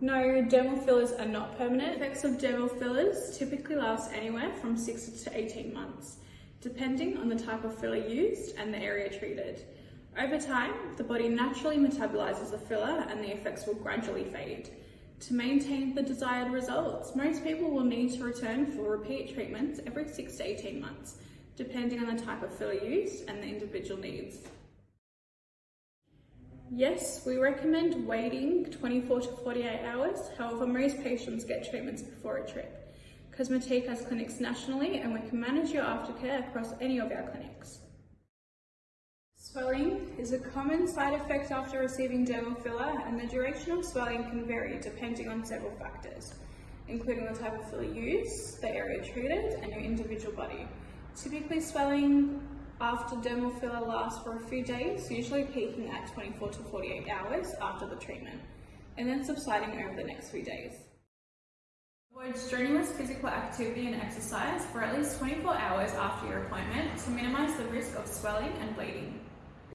No, dermal fillers are not permanent. Effects of dermal fillers typically last anywhere from 6 to 18 months, depending on the type of filler used and the area treated. Over time, the body naturally metabolizes the filler and the effects will gradually fade. To maintain the desired results, most people will need to return for repeat treatments every 6 to 18 months, depending on the type of filler used and the individual needs. Yes, we recommend waiting 24 to 48 hours. However, most patients get treatments before a trip. Cosmetique has clinics nationally and we can manage your aftercare across any of our clinics. Swelling is a common side effect after receiving dermal filler and the duration of swelling can vary depending on several factors, including the type of filler used, the area treated and your individual body. Typically swelling after dermal filler lasts for a few days, usually peaking at 24 to 48 hours after the treatment, and then subsiding over the next few days. Avoid strenuous physical activity and exercise for at least 24 hours after your appointment to minimise the risk of swelling and bleeding.